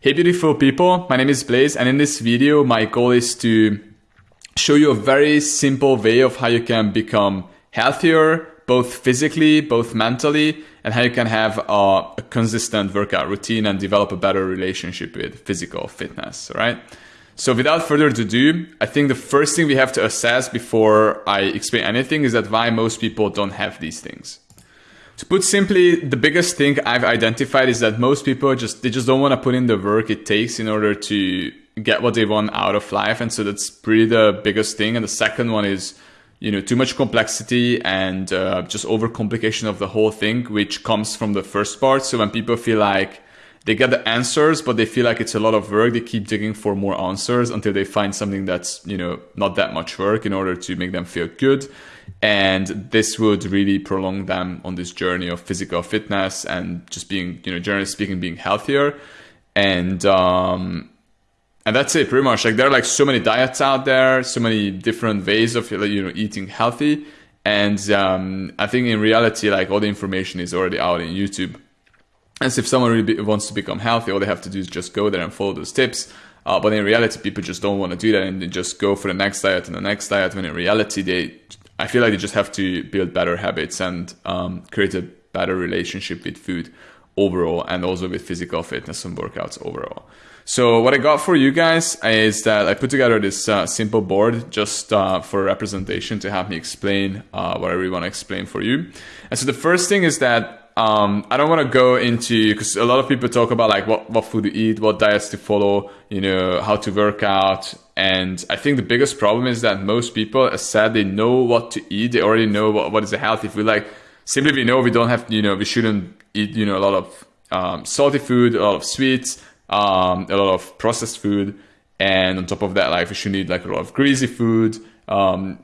Hey beautiful people, my name is Blaze and in this video my goal is to show you a very simple way of how you can become healthier, both physically, both mentally, and how you can have a, a consistent workout routine and develop a better relationship with physical fitness, right? So without further ado, I think the first thing we have to assess before I explain anything is that why most people don't have these things. To put simply, the biggest thing I've identified is that most people just they just don't want to put in the work it takes in order to get what they want out of life, and so that's pretty the biggest thing. And the second one is, you know, too much complexity and uh, just overcomplication of the whole thing, which comes from the first part. So when people feel like they get the answers, but they feel like it's a lot of work. They keep digging for more answers until they find something that's, you know, not that much work in order to make them feel good. And this would really prolong them on this journey of physical fitness and just being you know generally speaking being healthier. And um and that's it pretty much. Like there are like so many diets out there so many different ways of you know eating healthy. And um, i think in reality like all the information is already out in youtube and if someone really wants to become healthy all they have to do is just go there and follow those tips uh, but in reality people just don't want to do that and they just go for the next diet and the next diet when in reality they I feel like they just have to build better habits and um, create a better relationship with food overall and also with physical fitness and workouts overall. So what I got for you guys is that I put together this uh, simple board just uh, for representation to have me explain uh, what I really want to explain for you. And so the first thing is that um, I don't want to go into because a lot of people talk about like what, what food to eat, what diets to follow, you know, how to work out. And I think the biggest problem is that most people, as said, they know what to eat. They already know what, what is healthy food. Like simply we know we don't have, you know, we shouldn't eat, you know, a lot of um, salty food, a lot of sweets, um, a lot of processed food. And on top of that, like we should eat like a lot of greasy food. Um,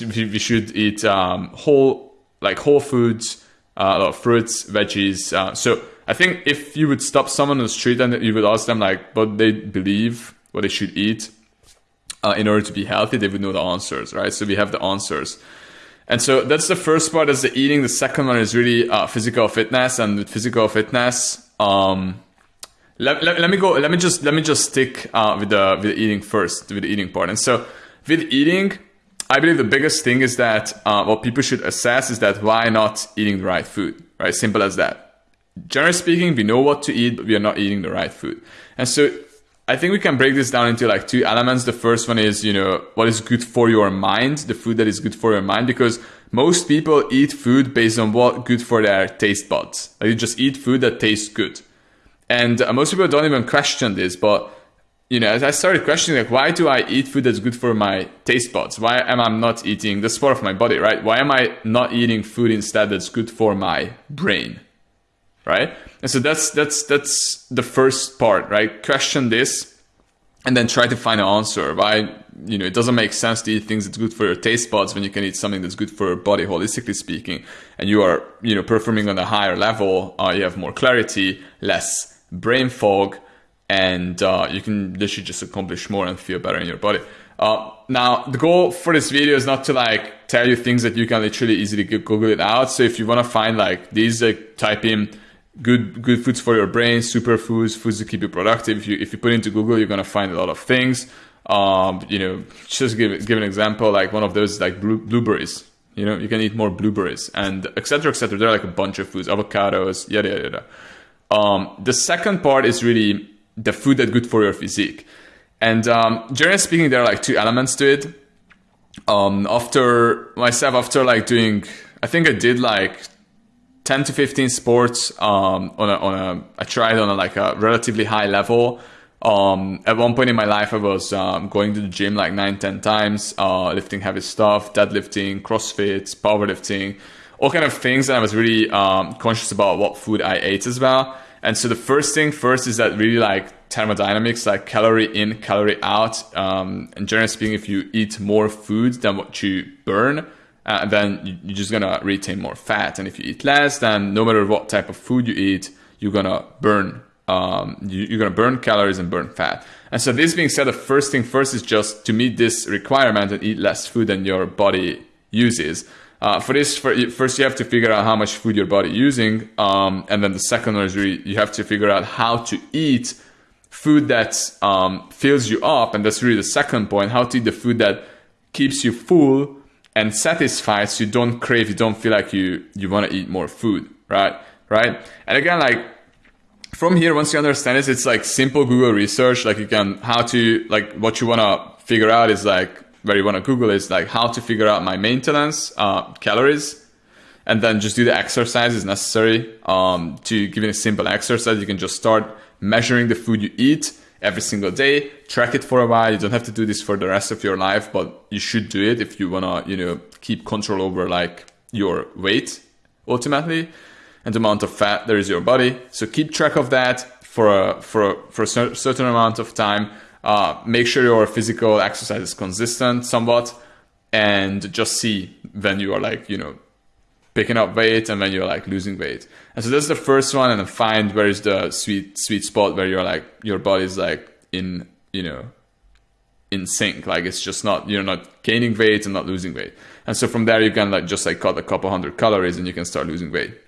we should eat um, whole, like whole foods uh, a lot of fruits, veggies. Uh, so I think if you would stop someone on the street and you would ask them like what they believe, what they should eat uh, in order to be healthy, they would know the answers, right? So we have the answers. And so that's the first part is the eating. The second one is really uh, physical fitness. And with physical fitness, um, let, let, let, me go. Let me just let me just stick uh, with the with the eating first, with the eating part. And so with eating, I believe the biggest thing is that uh, what people should assess is that why not eating the right food, right? Simple as that. Generally speaking, we know what to eat, but we are not eating the right food. And so I think we can break this down into like two elements. The first one is, you know, what is good for your mind, the food that is good for your mind, because most people eat food based on what good for their taste buds. Like you just eat food that tastes good. And uh, most people don't even question this, but you know, as I started questioning, like, why do I eat food that's good for my taste buds? Why am I not eating the part of my body, right? Why am I not eating food instead that's good for my brain, right? And so that's that's that's the first part, right? Question this, and then try to find an answer. Why, you know, it doesn't make sense to eat things that's good for your taste buds when you can eat something that's good for your body, holistically speaking, and you are, you know, performing on a higher level. Uh, you have more clarity, less brain fog and uh, you can literally just accomplish more and feel better in your body. Uh, now, the goal for this video is not to like tell you things that you can literally easily Google it out. So if you want to find like these, like type in good good foods for your brain, superfoods, foods foods to keep you productive. If you if you put into Google, you're gonna find a lot of things. Um, you know, just give give an example. Like one of those, like blueberries. You know, you can eat more blueberries and etc. etc. There are like a bunch of foods, avocados, yada yada yada. Um, the second part is really the food that's good for your physique. And um, generally speaking, there are like two elements to it. Um, after myself, after like doing, I think I did like 10 to 15 sports um, on a, on a, I tried on a, like a relatively high level. Um, at one point in my life, I was um, going to the gym like nine, 10 times, uh, lifting heavy stuff, deadlifting, CrossFit, powerlifting, all kind of things. And I was really um, conscious about what food I ate as well. And so the first thing first is that really like thermodynamics, like calorie in, calorie out. Um, and generally speaking, if you eat more food than what you burn, uh, then you're just gonna retain more fat. And if you eat less, then no matter what type of food you eat, you're gonna burn. Um, you, are gonna burn calories and burn fat. And so this being said, the first thing first is just to meet this requirement and eat less food than your body uses. Uh, for this, for, first you have to figure out how much food your body using, um, and then the second one is you have to figure out how to eat food that um, fills you up, and that's really the second point. How to eat the food that keeps you full and satisfied, so you don't crave, you don't feel like you you want to eat more food, right? Right? And again, like from here, once you understand this, it's like simple Google research. Like you can how to like what you want to figure out is like where you want to Google is like how to figure out my maintenance uh, calories and then just do the exercises necessary um, to give it a simple exercise. You can just start measuring the food you eat every single day, track it for a while. You don't have to do this for the rest of your life, but you should do it if you want to, you know, keep control over like your weight ultimately and the amount of fat there is your body. So keep track of that for a, for a, for a certain amount of time. Uh, make sure your physical exercise is consistent somewhat and just see when you are like, you know, picking up weight and when you're like losing weight. And so that's the first one and then find where is the sweet sweet spot where you're like your body's like in, you know, in sync. Like it's just not you're not gaining weight and not losing weight. And so from there you can like just like cut a couple hundred calories and you can start losing weight.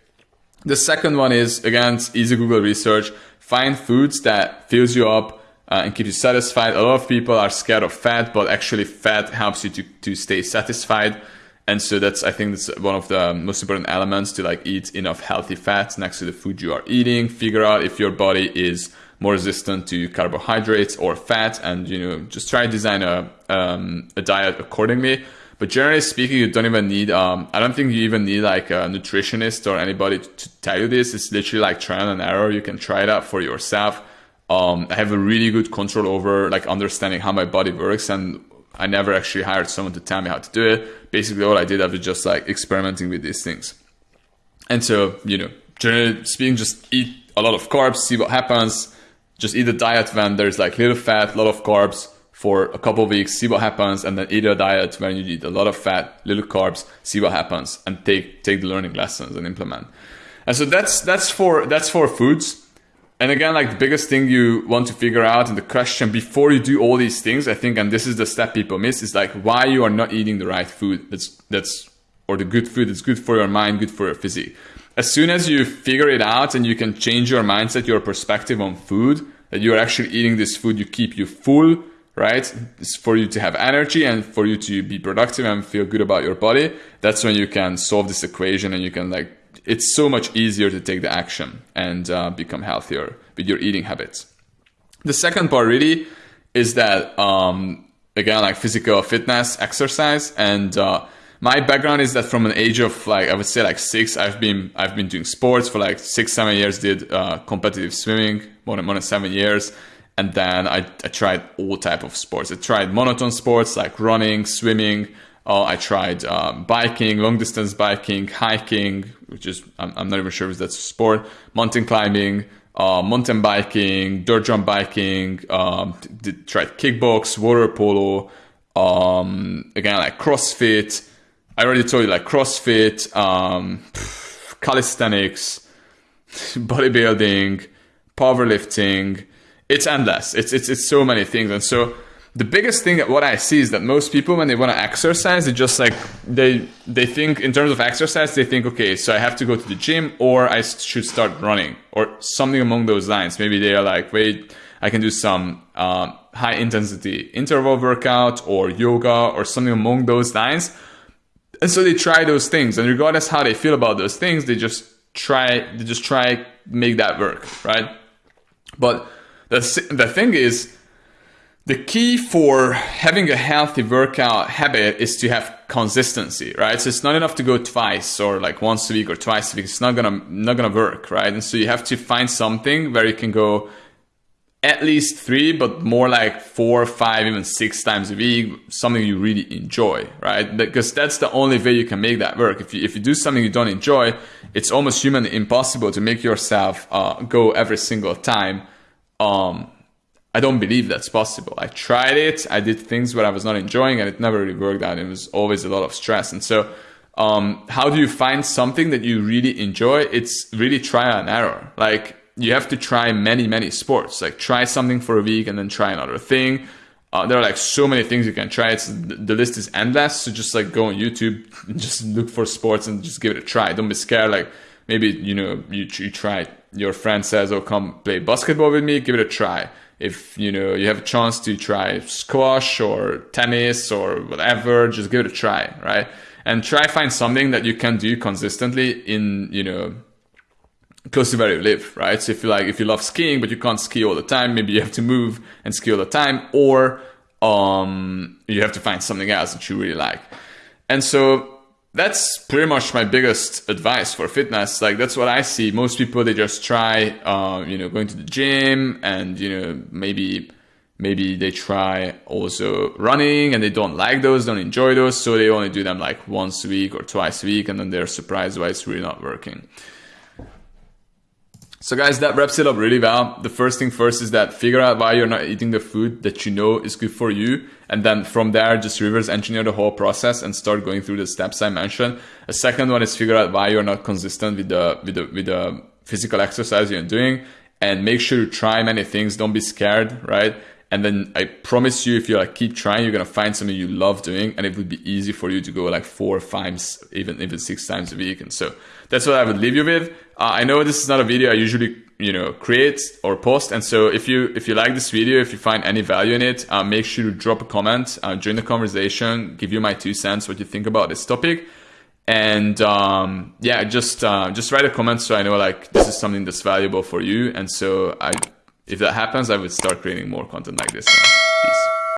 The second one is again easy Google research. Find foods that fills you up uh, and keep you satisfied. A lot of people are scared of fat, but actually fat helps you to, to stay satisfied. And so that's, I think that's one of the most important elements to like eat enough healthy fats next to the food you are eating. Figure out if your body is more resistant to carbohydrates or fat and, you know, just try to design a, um, a diet accordingly. But generally speaking, you don't even need, um, I don't think you even need like a nutritionist or anybody to, to tell you this. It's literally like trial and error. You can try it out for yourself. Um, I have a really good control over like understanding how my body works and I never actually hired someone to tell me how to do it. Basically, all I did, I was just like experimenting with these things. And so, you know, generally speaking, just eat a lot of carbs, see what happens. Just eat a diet when there's like little fat, a lot of carbs for a couple of weeks, see what happens, and then eat a diet when you eat a lot of fat, little carbs, see what happens, and take take the learning lessons and implement. And so that's that's for that's for foods. And again, like the biggest thing you want to figure out and the question before you do all these things, I think, and this is the step people miss, is like why you are not eating the right food. That's that's or the good food that's good for your mind, good for your physique. As soon as you figure it out and you can change your mindset, your perspective on food, that you are actually eating this food, you keep you full, right? It's for you to have energy and for you to be productive and feel good about your body. That's when you can solve this equation and you can like it's so much easier to take the action and uh, become healthier with your eating habits. The second part really is that um, again like physical fitness, exercise, and uh, my background is that from an age of like I would say like six, I've been I've been doing sports for like six seven years. Did uh, competitive swimming more than more than seven years, and then I, I tried all type of sports. I tried monotone sports like running, swimming. Uh, I tried um, biking, long distance biking, hiking, which is, I'm, I'm, not even sure if that's a sport, mountain climbing, uh, mountain biking, dirt jump biking, um, did, tried kickbox, water polo, um, again, like CrossFit. I already told you, like CrossFit, um, calisthenics, bodybuilding, powerlifting. It's endless. It's, it's, it's so many things. And so, the biggest thing that what I see is that most people when they want to exercise, they just like they they think in terms of exercise, they think okay, so I have to go to the gym or I should start running or something along those lines. Maybe they are like, wait, I can do some um, high intensity interval workout or yoga or something along those lines. And so they try those things, and regardless how they feel about those things, they just try they just try make that work, right? But the the thing is the key for having a healthy workout habit is to have consistency, right? So it's not enough to go twice or like once a week or twice a week. It's not gonna not gonna work, right? And so you have to find something where you can go at least three, but more like four, five, even six times a week, something you really enjoy, right? Because that's the only way you can make that work. If you, if you do something you don't enjoy, it's almost humanly impossible to make yourself uh, go every single time. Um, I don't believe that's possible. I tried it. I did things where I was not enjoying and it never really worked out. It was always a lot of stress. And so, um, how do you find something that you really enjoy? It's really trial and error. Like you have to try many, many sports. Like try something for a week and then try another thing. Uh, there are like so many things you can try. It's the list is endless. So just like go on YouTube and just look for sports and just give it a try. Don't be scared. Like maybe you know you, you try your friend says, "Oh, come play basketball with me," give it a try. If you know you have a chance to try squash or tennis or whatever, just give it a try, right? And try find something that you can do consistently in you know close to where you live, right? So if you like, if you love skiing but you can't ski all the time, maybe you have to move and ski all the time, or um, you have to find something else that you really like. And so that's pretty much my biggest advice for fitness. Like that's what I see. Most people they just try, uh, you know, going to the gym and you know maybe maybe they try also running and they don't like those, don't enjoy those, so they only do them like once a week or twice a week, and then they're surprised why it's really not working. So guys, that wraps it up really well. The first thing first is that figure out why you're not eating the food that you know is good for you. And then from there, just reverse engineer the whole process and start going through the steps I mentioned. A second one is figure out why you're not consistent with the, with the, with the physical exercise you're doing and make sure to try many things. Don't be scared, right? And then I promise you, if you like keep trying, you're gonna find something you love doing, and it would be easy for you to go like four, five, even even six times a week. And so that's what I would leave you with. Uh, I know this is not a video I usually you know create or post, and so if you if you like this video, if you find any value in it, uh, make sure to drop a comment, uh, join the conversation, give you my two cents, what you think about this topic and um, yeah just uh, just write a comment so i know like this is something that's valuable for you and so i if that happens, I would start creating more content like this.